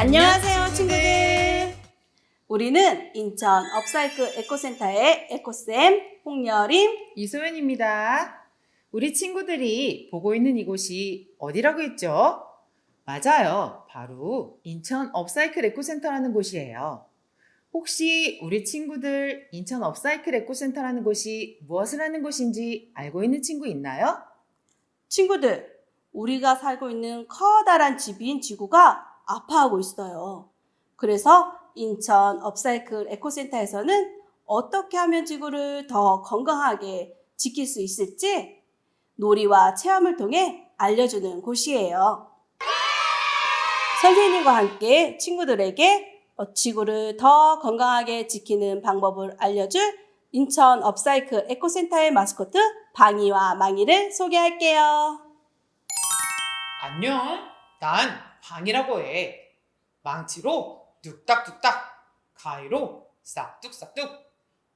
안녕하세요, 친구들. 우리는 인천 업사이클 에코센터의 에코쌤 홍여림. 이소연입니다. 우리 친구들이 보고 있는 이곳이 어디라고 했죠? 맞아요. 바로 인천 업사이클 에코센터라는 곳이에요. 혹시 우리 친구들 인천 업사이클 에코센터라는 곳이 무엇을 하는 곳인지 알고 있는 친구 있나요? 친구들, 우리가 살고 있는 커다란 집인 지구가 아파하고 있어요. 그래서 인천 업사이클 에코센터에서는 어떻게 하면 지구를 더 건강하게 지킬 수 있을지 놀이와 체험을 통해 알려주는 곳이에요. 선생님과 함께 친구들에게 어, 지구를 더 건강하게 지키는 방법을 알려줄 인천 업사이클 에코센터의 마스코트 방이와 망이를 소개할게요. 안녕. 난 방이라고 해. 망치로 뚝딱뚝딱, 가위로 싹둑싹둑,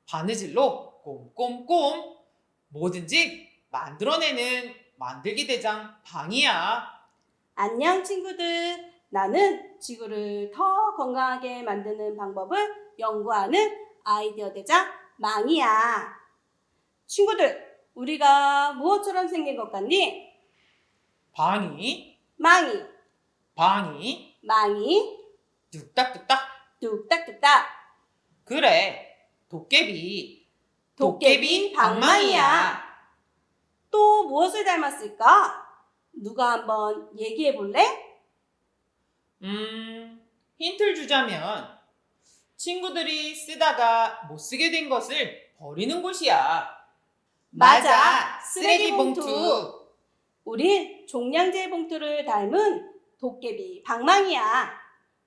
바느질로 꼼꼼꼼, 뭐든지 만들어내는 만들기 대장 방이야. 안녕 친구들. 나는 지구를 더 건강하게 만드는 방법을 연구하는 아이디어 대장 망이야. 친구들, 우리가 무엇처럼 생긴 것 같니? 방이, 망이, 방이, 망이, 뚝딱뚝딱. 뚝딱뚝딱. 그래, 도깨비. 도깨비 방망이야. 또 무엇을 닮았을까? 누가 한번 얘기해 볼래? 음, 힌트를 주자면 친구들이 쓰다가 못 쓰게 된 것을 버리는 곳이야. 맞아, 쓰레기 봉투. 우린 종량제 봉투를 닮은 도깨비 방망이야.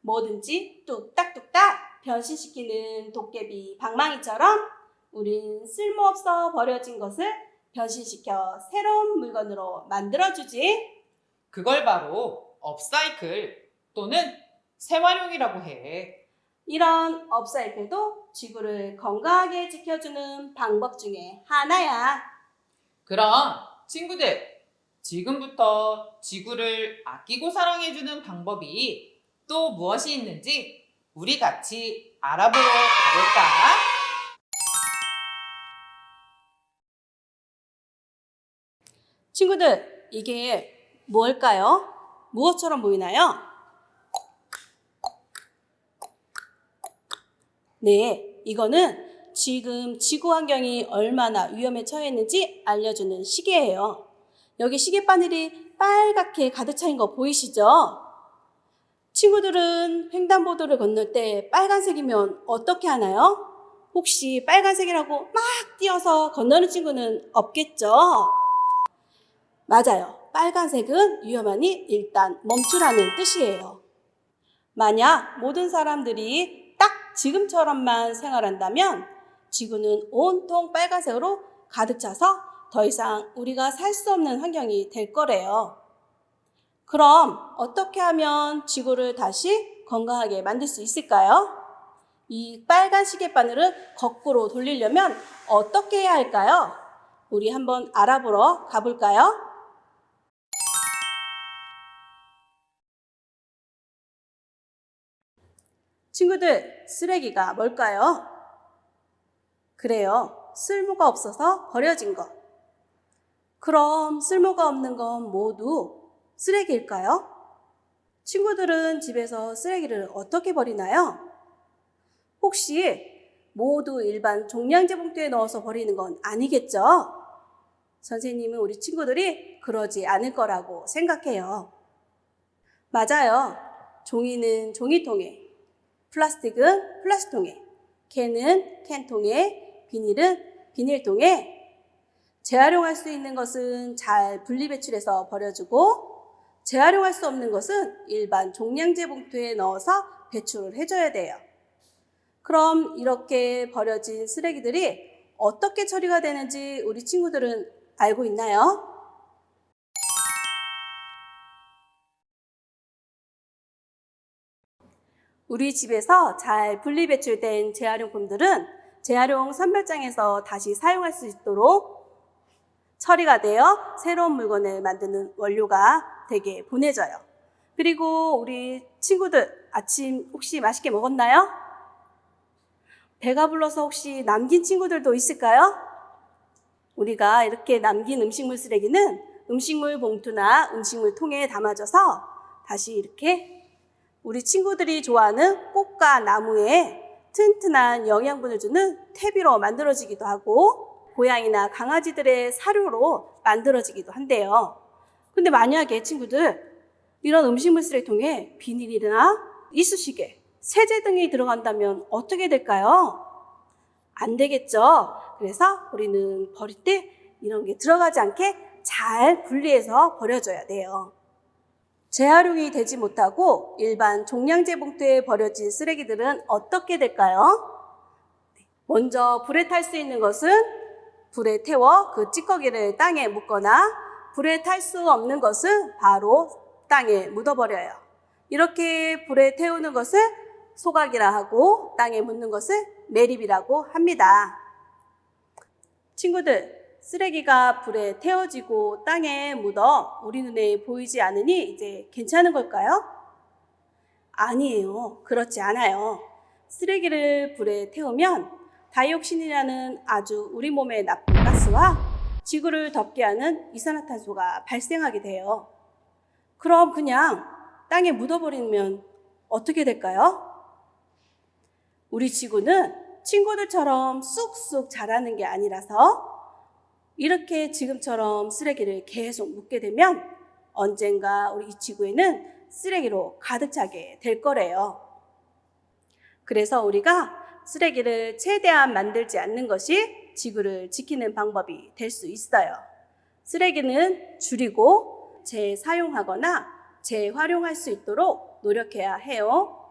뭐든지 뚝딱뚝딱 변신시키는 도깨비 방망이처럼 우린 쓸모없어 버려진 것을 변신시켜 새로운 물건으로 만들어주지. 그걸 바로 업사이클 또는 재활용이라고 해. 이런 업사이클도 지구를 건강하게 지켜주는 방법 중에 하나야. 그럼 친구들, 지금부터 지구를 아끼고 사랑해주는 방법이 또 무엇이 있는지 우리 같이 알아보러 가볼까? 친구들, 이게 뭘까요? 무엇처럼 보이나요? 네, 이거는 지금 지구 환경이 얼마나 위험에 처해 있는지 알려주는 시계예요. 여기 시계 바늘이 빨갛게 가득 차인 거 보이시죠? 친구들은 횡단보도를 건널 때 빨간색이면 어떻게 하나요? 혹시 빨간색이라고 막 뛰어서 건너는 친구는 없겠죠? 맞아요. 빨간색은 위험하니 일단 멈추라는 뜻이에요. 만약 모든 사람들이 딱 지금처럼만 생활한다면 지구는 온통 빨간색으로 가득 차서 더 이상 우리가 살 수 없는 환경이 될 거래요. 그럼 어떻게 하면 지구를 다시 건강하게 만들 수 있을까요? 이 빨간 시계바늘을 거꾸로 돌리려면 어떻게 해야 할까요? 우리 한번 알아보러 가볼까요? 친구들, 쓰레기가 뭘까요? 그래요. 쓸모가 없어서 버려진 것. 그럼 쓸모가 없는 건 모두 쓰레기일까요? 친구들은 집에서 쓰레기를 어떻게 버리나요? 혹시 모두 일반 종량제 봉투에 넣어서 버리는 건 아니겠죠? 선생님은 우리 친구들이 그러지 않을 거라고 생각해요. 맞아요. 종이는 종이통에, 플라스틱은 플라스틱통에, 캔은 캔통에, 비닐은 비닐통에, 재활용할 수 있는 것은 잘 분리배출해서 버려주고 재활용할 수 없는 것은 일반 종량제 봉투에 넣어서 배출을 해줘야 돼요. 그럼 이렇게 버려진 쓰레기들이 어떻게 처리가 되는지 우리 친구들은 알고 있나요? 우리 집에서 잘 분리배출된 재활용품들은 재활용 선별장에서 다시 사용할 수 있도록 처리가 되어 새로운 물건을 만드는 원료가 되게 보내져요. 그리고 우리 친구들 아침 혹시 맛있게 먹었나요? 배가 불러서 혹시 남긴 친구들도 있을까요? 우리가 이렇게 남긴 음식물 쓰레기는 음식물 봉투나 음식물 통에 담아져서 다시 이렇게 우리 친구들이 좋아하는 꽃과 나무에 튼튼한 영양분을 주는 퇴비로 만들어지기도 하고 고양이나 강아지들의 사료로 만들어지기도 한대요. 근데 만약에 친구들 이런 음식물 쓰레기 통에 비닐이나 이쑤시개, 세제 등이 들어간다면 어떻게 될까요? 안 되겠죠. 그래서 우리는 버릴 때 이런 게 들어가지 않게 잘 분리해서 버려줘야 돼요. 재활용이 되지 못하고 일반 종량제 봉투에 버려진 쓰레기들은 어떻게 될까요? 먼저 불에 탈 수 있는 것은 불에 태워 그 찌꺼기를 땅에 묻거나 불에 탈 수 없는 것은 바로 땅에 묻어버려요. 이렇게 불에 태우는 것을 소각이라 하고 땅에 묻는 것을 매립이라고 합니다. 친구들, 쓰레기가 불에 태워지고 땅에 묻어 우리 눈에 보이지 않으니 이제 괜찮은 걸까요? 아니에요. 그렇지 않아요. 쓰레기를 불에 태우면 다이옥신이라는 아주 우리 몸에 나쁜 가스와 지구를 덮게 하는 이산화탄소가 발생하게 돼요. 그럼 그냥 땅에 묻어버리면 어떻게 될까요? 우리 지구는 친구들처럼 쑥쑥 자라는 게 아니라서 이렇게 지금처럼 쓰레기를 계속 묻게 되면 언젠가 우리 이 지구에는 쓰레기로 가득 차게 될 거래요. 그래서 우리가 쓰레기를 최대한 만들지 않는 것이 지구를 지키는 방법이 될 수 있어요. 쓰레기는 줄이고 재사용하거나 재활용할 수 있도록 노력해야 해요.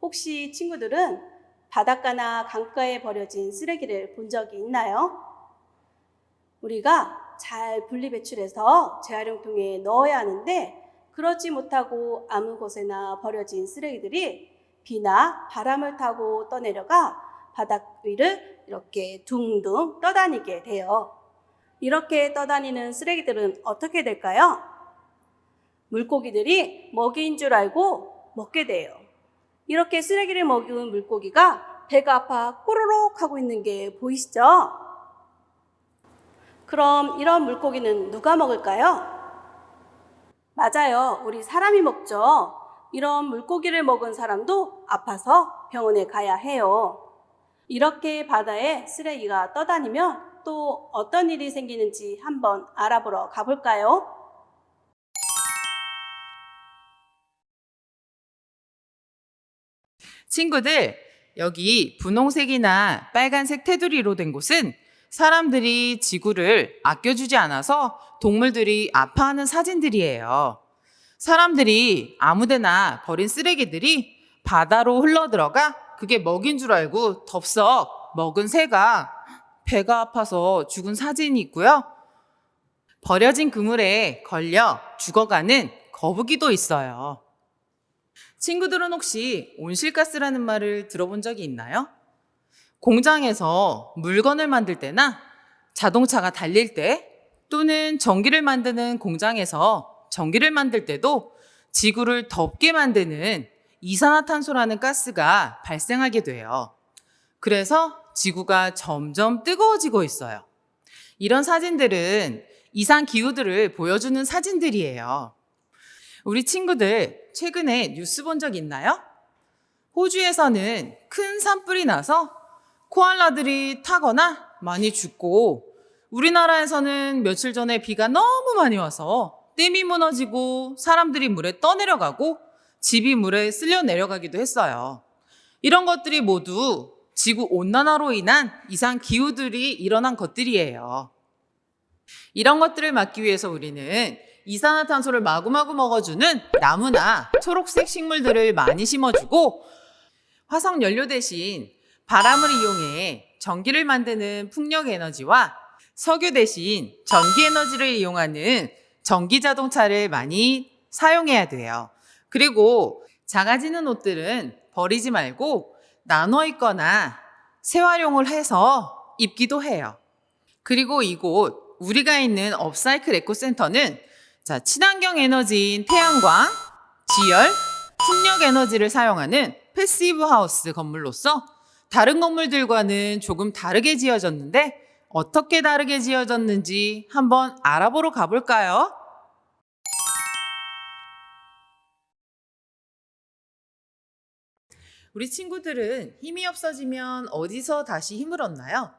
혹시 친구들은 바닷가나 강가에 버려진 쓰레기를 본 적이 있나요? 우리가 잘 분리 배출해서 재활용통에 넣어야 하는데 그렇지 못하고 아무 곳에나 버려진 쓰레기들이 비나 바람을 타고 떠내려가 바닥 위를 이렇게 둥둥 떠다니게 돼요. 이렇게 떠다니는 쓰레기들은 어떻게 될까요? 물고기들이 먹이인 줄 알고 먹게 돼요. 이렇게 쓰레기를 먹은 물고기가 배가 아파 꼬르륵 하고 있는 게 보이시죠? 그럼 이런 물고기는 누가 먹을까요? 맞아요. 우리 사람이 먹죠. 이런 물고기를 먹은 사람도 아파서 병원에 가야 해요. 이렇게 바다에 쓰레기가 떠다니면 또 어떤 일이 생기는지 한번 알아보러 가볼까요? 친구들, 여기 분홍색이나 빨간색 테두리로 된 곳은 사람들이 지구를 아껴주지 않아서 동물들이 아파하는 사진들이에요. 사람들이 아무데나 버린 쓰레기들이 바다로 흘러들어가 그게 먹인 줄 알고 덥석 먹은 새가 배가 아파서 죽은 사진이 있고요. 버려진 그물에 걸려 죽어가는 거북이도 있어요. 친구들은 혹시 온실가스라는 말을 들어본 적이 있나요? 공장에서 물건을 만들 때나 자동차가 달릴 때 또는 전기를 만드는 공장에서 전기를 만들 때도 지구를 덥게 만드는 이산화탄소라는 가스가 발생하게 돼요. 그래서 지구가 점점 뜨거워지고 있어요. 이런 사진들은 이상 기후들을 보여주는 사진들이에요. 우리 친구들 최근에 뉴스 본 적 있나요? 호주에서는 큰 산불이 나서 코알라들이 타거나 많이 죽고 우리나라에서는 며칠 전에 비가 너무 많이 와서 댐이 무너지고 사람들이 물에 떠내려가고 집이 물에 쓸려 내려가기도 했어요. 이런 것들이 모두 지구 온난화로 인한 이상 기후들이 일어난 것들이에요. 이런 것들을 막기 위해서 우리는 이산화탄소를 마구마구 먹어주는 나무나 초록색 식물들을 많이 심어주고 화석 연료 대신 바람을 이용해 전기를 만드는 풍력 에너지와 석유 대신 전기 에너지를 이용하는 전기 자동차를 많이 사용해야 돼요. 그리고 작아지는 옷들은 버리지 말고 나눠 입거나 재활용을 해서 입기도 해요. 그리고 이곳 우리가 있는 업사이클 에코센터는 자, 친환경 에너지인 태양광, 지열, 풍력 에너지를 사용하는 패시브 하우스 건물로서 다른 건물들과는 조금 다르게 지어졌는데 어떻게 다르게 지어졌는지 한번 알아보러 가볼까요? 우리 친구들은 힘이 없어지면 어디서 다시 힘을 얻나요?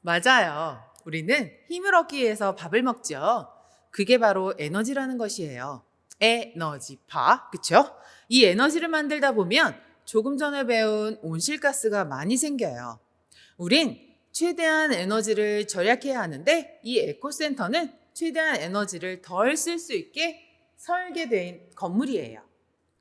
맞아요. 우리는 힘을 얻기 위해서 밥을 먹죠. 그게 바로 에너지라는 것이에요. 에너지파, 그쵸? 이 에너지를 만들다 보면 조금 전에 배운 온실가스가 많이 생겨요. 우린 최대한 에너지를 절약해야 하는데 이 에코센터는 최대한 에너지를 덜 쓸 수 있게 설계된 건물이에요.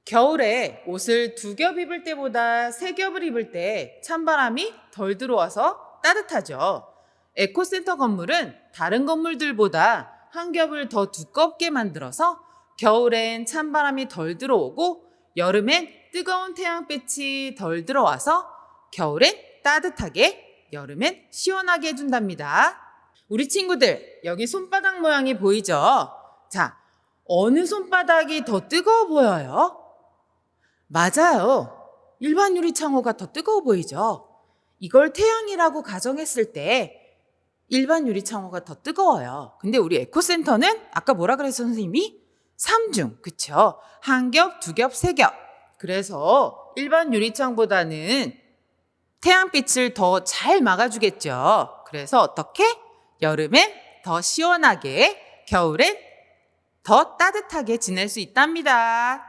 겨울에 옷을 두 겹 입을 때보다 세 겹을 입을 때 찬바람이 덜 들어와서 따뜻하죠. 에코센터 건물은 다른 건물들보다 한 겹을 더 두껍게 만들어서 겨울엔 찬바람이 덜 들어오고 여름엔 뜨거운 태양빛이 덜 들어와서 겨울엔 따뜻하게 여름엔 시원하게 해준답니다. 우리 친구들 여기 손바닥 모양이 보이죠? 자, 어느 손바닥이 더 뜨거워 보여요? 맞아요. 일반 유리창호가 더 뜨거워 보이죠? 이걸 태양이라고 가정했을 때 일반 유리창호가 더 뜨거워요. 근데 우리 에코센터는 아까 뭐라 그랬어 선생님이? 3중, 그쵸? 한 겹, 두 겹, 세 겹. 그래서 일반 유리창보다는 태양빛을 더 잘 막아주겠죠. 그래서 어떻게? 여름엔 더 시원하게, 겨울엔 더 따뜻하게 지낼 수 있답니다.